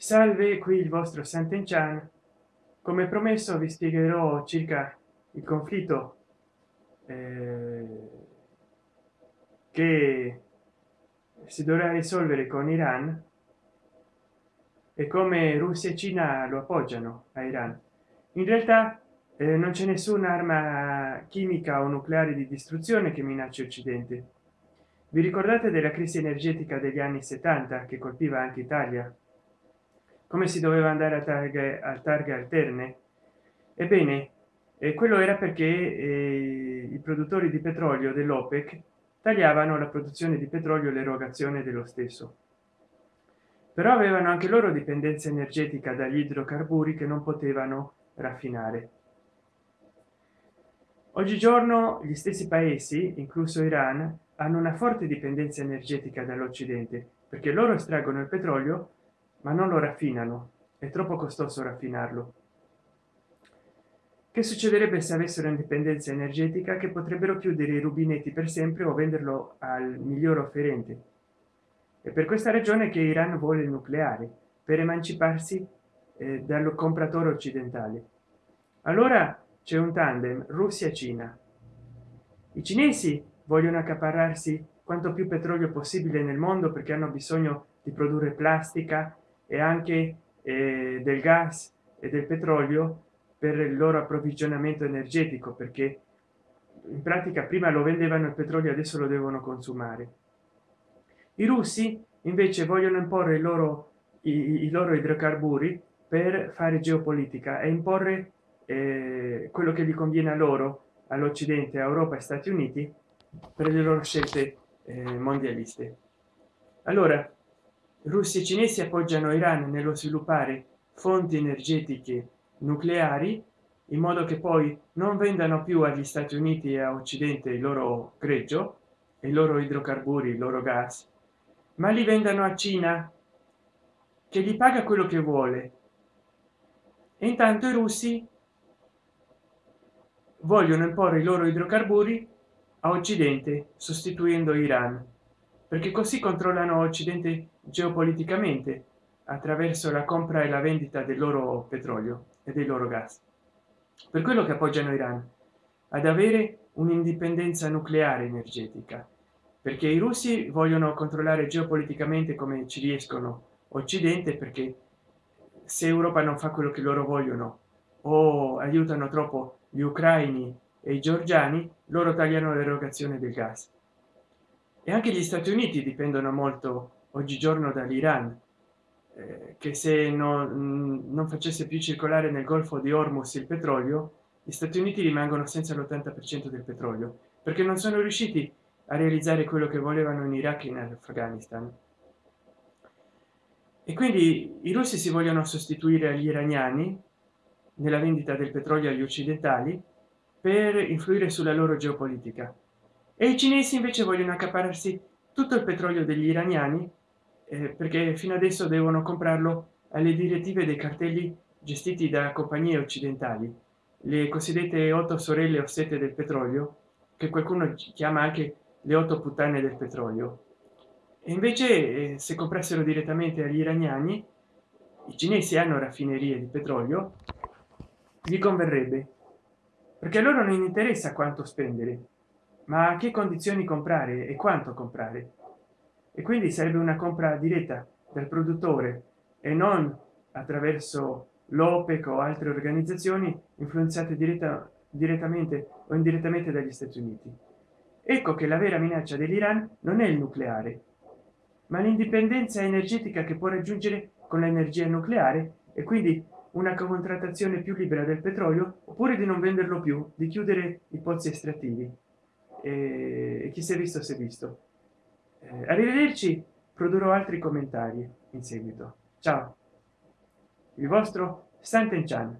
salve qui il vostro Sant'Enchan. Come promesso vi spiegherò circa il conflitto eh, che si dovrà risolvere con Iran e come Russia e Cina lo appoggiano a Iran. In realtà eh, non c'è nessuna arma chimica o nucleare di distruzione che minaccia occidente. Vi ricordate della crisi energetica degli anni 70 che colpiva anche italia come si doveva andare a targhe a targhe alterne ebbene eh, quello era perché eh, i produttori di petrolio dell'opec tagliavano la produzione di petrolio l'erogazione dello stesso. Però avevano anche loro dipendenza energetica dagli idrocarburi che non potevano raffinare. Oggigiorno gli stessi paesi incluso iran hanno una forte dipendenza energetica dall'occidente perché loro estraggono il petrolio ma non lo raffinano. È troppo costoso raffinarlo. Che succederebbe se avessero indipendenza energetica che potrebbero chiudere i rubinetti per sempre o venderlo al miglior offerente? E per questa ragione che iran vuole il nucleare per emanciparsi eh, dal compratore occidentale. Allora c'è un tandem russia cina. I cinesi vogliono accaparrarsi quanto più petrolio possibile nel mondo perché hanno bisogno di produrre plastica e anche eh, del gas e del petrolio per il loro approvvigionamento energetico perché in pratica prima lo vendevano il petrolio adesso lo devono consumare. I russi invece vogliono imporre i loro i, i loro idrocarburi per fare geopolitica e imporre eh, quello che gli conviene a loro all'occidente europa e stati uniti per le loro scelte eh, mondialiste. Allora russi e cinesi appoggiano iran nello sviluppare fonti energetiche nucleari in modo che poi non vendano più agli stati uniti e a occidente il loro greggio e i loro idrocarburi il loro gas ma li vendano a cina che gli paga quello che vuole. E intanto i russi vogliono imporre i loro idrocarburi a occidente sostituendo iran perché così controllano occidente geopoliticamente attraverso la compra e la vendita del loro petrolio e dei loro gas. Per quello che appoggiano iran ad avere un'indipendenza nucleare energetica perché i russi vogliono controllare geopoliticamente come ci riescono occidente perché se europa non fa quello che loro vogliono o aiutano troppo gli ucraini e i georgiani loro tagliano l'erogazione del gas e anche gli stati uniti dipendono molto oggigiorno dall'iran eh, che se non, non facesse più circolare nel golfo di ormus il petrolio gli stati uniti rimangono senza l'80 per cento del petrolio perché non sono riusciti a realizzare quello che volevano in iraq e in afghanistan. E quindi i russi si vogliono sostituire agli iraniani nella vendita del petrolio agli occidentali per influire sulla loro geopolitica e i cinesi invece vogliono accapararsi tutto il petrolio degli iraniani eh, perché fino adesso devono comprarlo alle direttive dei cartelli gestiti da compagnie occidentali le cosiddette otto sorelle o sette del petrolio che qualcuno chiama anche le otto puttane del petrolio. E invece eh, se comprassero direttamente agli iraniani i cinesi hanno raffinerie di petrolio gli converrebbe perché a loro non interessa quanto spendere ma a che condizioni comprare e quanto comprare? E quindi sarebbe una compra diretta del produttore e non attraverso l'opec o altre organizzazioni influenzate diretta direttamente o indirettamente dagli stati uniti. Ecco che la vera minaccia dell'iran non è il nucleare ma l'indipendenza energetica che può raggiungere con l'energia nucleare e quindi una contrattazione più libera del petrolio oppure di non venderlo più di chiudere i pozzi estrattivi e chi si è visto si è visto. Eh, arrivederci produrrò altri commentari in seguito. Ciao. Il vostro Sant'Enchan